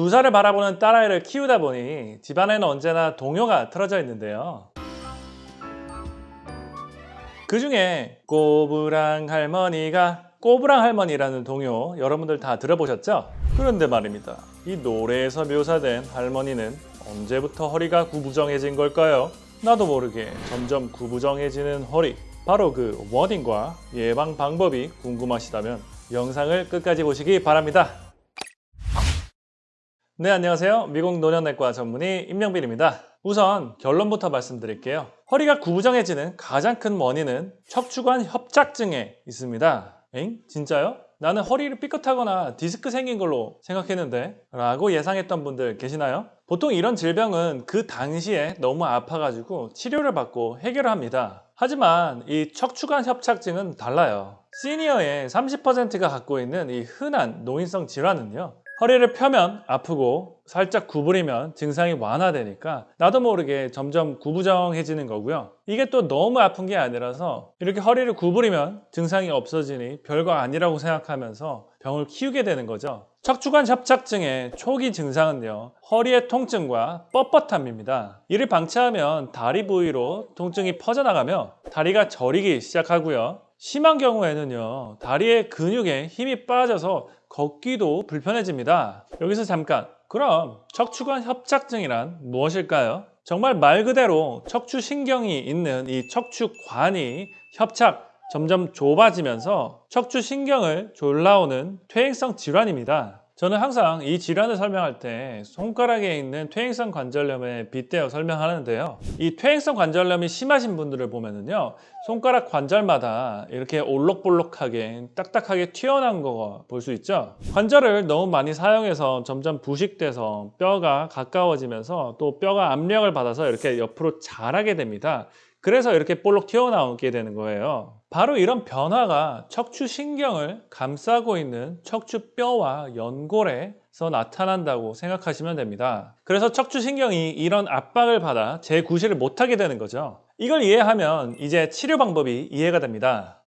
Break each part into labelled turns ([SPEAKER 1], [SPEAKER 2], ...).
[SPEAKER 1] 두 살을 바라보는 딸아이를 키우다 보니 집안에는 언제나 동요가 틀어져 있는데요. 그 중에 꼬부랑 할머니가 꼬부랑 할머니라는 동요 여러분들 다 들어보셨죠? 그런데 말입니다. 이 노래에서 묘사된 할머니는 언제부터 허리가 구부정해진 걸까요? 나도 모르게 점점 구부정해지는 허리 바로 그 원인과 예방 방법이 궁금하시다면 영상을 끝까지 보시기 바랍니다. 네 안녕하세요 미국 노년내과 전문의 임명빈입니다 우선 결론부터 말씀드릴게요 허리가 구부정해지는 가장 큰 원인은 척추관 협착증에 있습니다 엥? 진짜요? 나는 허리를 삐끗하거나 디스크 생긴 걸로 생각했는데 라고 예상했던 분들 계시나요? 보통 이런 질병은 그 당시에 너무 아파가지고 치료를 받고 해결을 합니다 하지만 이 척추관 협착증은 달라요 시니어의 30%가 갖고 있는 이 흔한 노인성 질환은요 허리를 펴면 아프고 살짝 구부리면 증상이 완화되니까 나도 모르게 점점 구부정해지는 거고요. 이게 또 너무 아픈 게 아니라서 이렇게 허리를 구부리면 증상이 없어지니 별거 아니라고 생각하면서 병을 키우게 되는 거죠. 척추관 협착증의 초기 증상은요. 허리의 통증과 뻣뻣함입니다. 이를 방치하면 다리 부위로 통증이 퍼져나가며 다리가 저리기 시작하고요. 심한 경우에는요 다리의 근육에 힘이 빠져서 걷기도 불편해집니다 여기서 잠깐 그럼 척추관 협착증이란 무엇일까요? 정말 말 그대로 척추신경이 있는 이 척추관이 협착 점점 좁아지면서 척추신경을 졸라오는 퇴행성 질환입니다 저는 항상 이 질환을 설명할 때 손가락에 있는 퇴행성 관절염에 빗대어 설명하는데요. 이 퇴행성 관절염이 심하신 분들을 보면은요. 손가락 관절마다 이렇게 올록볼록하게 딱딱하게 튀어나온 거 볼 수 있죠. 관절을 너무 많이 사용해서 점점 부식돼서 뼈가 가까워지면서 또 뼈가 압력을 받아서 이렇게 옆으로 자라게 됩니다. 그래서 이렇게 볼록 튀어나오게 되는 거예요. 바로 이런 변화가 척추신경을 감싸고 있는 척추뼈와 연골에서 나타난다고 생각하시면 됩니다. 그래서 척추신경이 이런 압박을 받아 재구실을 못하게 되는 거죠. 이걸 이해하면 이제 치료 방법이 이해가 됩니다.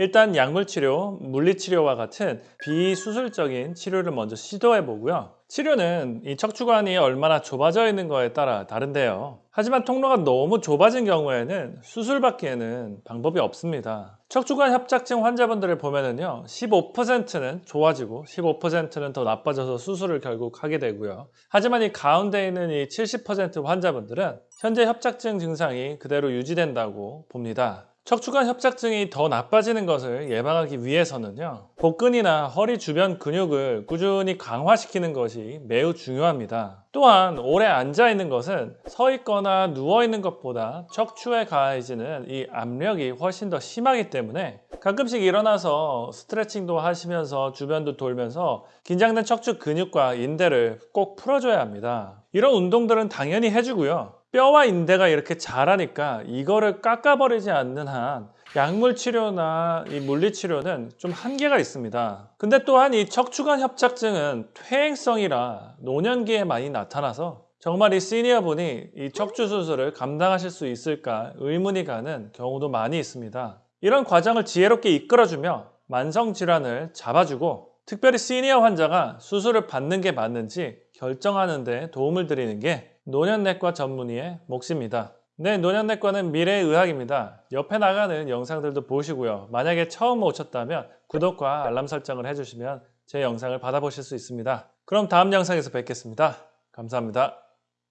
[SPEAKER 1] 일단 약물치료, 물리치료와 같은 비수술적인 치료를 먼저 시도해 보고요. 치료는 이 척추관이 얼마나 좁아져 있는 거에 따라 다른데요. 하지만 통로가 너무 좁아진 경우에는 수술받기에는 방법이 없습니다. 척추관 협착증 환자분들을 보면은요, 15%는 좋아지고 15%는 더 나빠져서 수술을 결국 하게 되고요. 하지만 이 가운데 있는 이 70% 환자분들은 현재 협착증 증상이 그대로 유지된다고 봅니다. 척추관 협착증이 더 나빠지는 것을 예방하기 위해서는요 복근이나 허리 주변 근육을 꾸준히 강화시키는 것이 매우 중요합니다. 또한 오래 앉아 있는 것은 서 있거나 누워 있는 것보다 척추에 가해지는 이 압력이 훨씬 더 심하기 때문에 가끔씩 일어나서 스트레칭도 하시면서 주변도 돌면서 긴장된 척추 근육과 인대를 꼭 풀어줘야 합니다. 이런 운동들은 당연히 해주고요 뼈와 인대가 이렇게 자라니까 이거를 깎아버리지 않는 한 약물 치료나 이 물리 치료는 좀 한계가 있습니다. 근데 또한 이 척추관 협착증은 퇴행성이라 노년기에 많이 나타나서 정말 이 시니어 분이 이 척추 수술을 감당하실 수 있을까 의문이 가는 경우도 많이 있습니다. 이런 과정을 지혜롭게 이끌어주며 만성 질환을 잡아주고 특별히 시니어 환자가 수술을 받는 게 맞는지 결정하는 데 도움을 드리는 게 노년내과 전문의의 몫입니다. 네, 노년내과는 미래의 의학입니다. 옆에 나가는 영상들도 보시고요. 만약에 처음 오셨다면 구독과 알람 설정을 해주시면 제 영상을 받아보실 수 있습니다. 그럼 다음 영상에서 뵙겠습니다. 감사합니다.